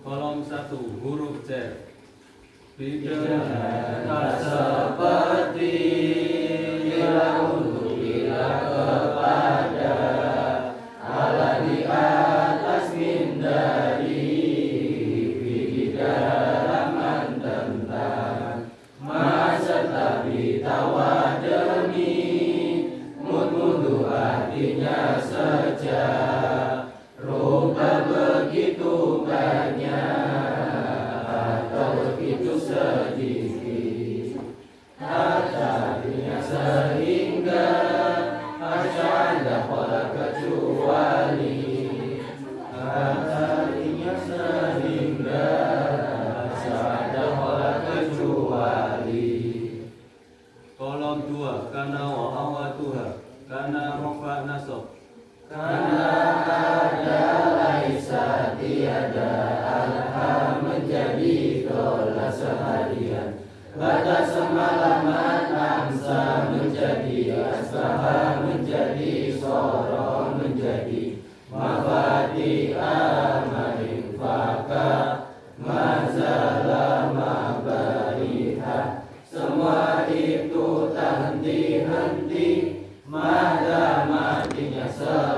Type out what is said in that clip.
Kolom satu huruf C. Tak seperti bila untuk bila kepada Allah di atas mindari di dalam tentang masa tapi tawa sedikit artinya sehingga ada pola kecuali artinya sehingga ada pola kecuali Kolom dua karena wa awatuha karena rofa nasab. karena ada laisa tiada alha menjadi seharian Batas semalaman angsa menjadi asbaha menjadi sorong menjadi Mafati amarin faka mazalah mabariha. Semua itu tak henti-henti Mada matinya seharian